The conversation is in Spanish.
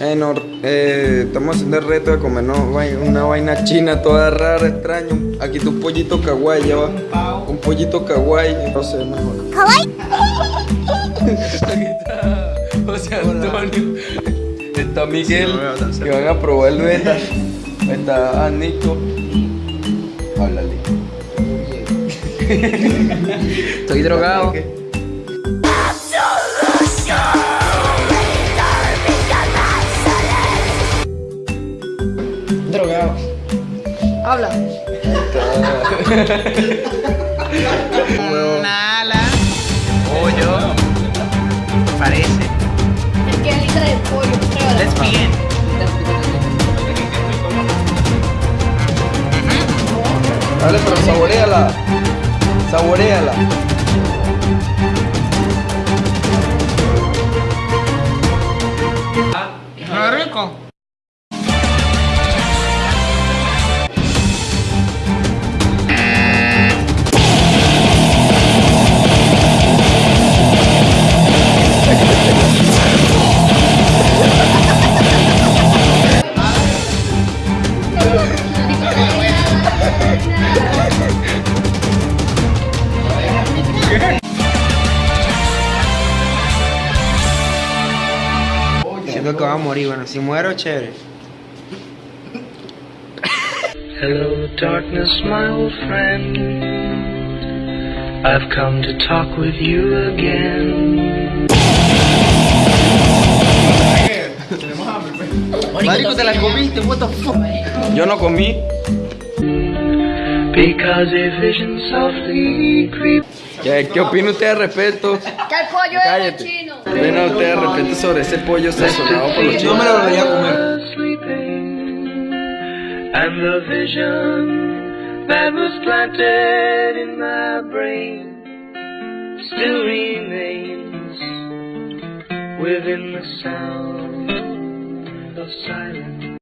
Eh, no, eh, estamos haciendo el reto de comer una vaina china toda rara, extraño. Aquí tu pollito kawaii, ya va. Un pollito kawaii, no sé, mejor. ¿Kawaii? José Antonio. Está Miguel, que van a probar el beta. Está Nico. Háblale. Estoy drogado. Drogado. Habla. Nala. Pollo. Parece. Es que litra de pollo, pruébala. Let's begin. Dale, pero saboreala. Saboreala. Siento que va a morir, bueno, si muero, chévere. Hello, darkness, my old friend. I've come to talk with you again. Marico, te la comiste, what the fuck. Yo no comí. Because a vision softly creeps. ¿Qué, qué opina usted al respecto? Que el pollo es Cállate. chino. ¿Qué opina usted al respecto sobre ese pollo sazonado por los Yo chinos? me lo volvería a comer. and the vision that was planted in my brain still remains within the sound of silence.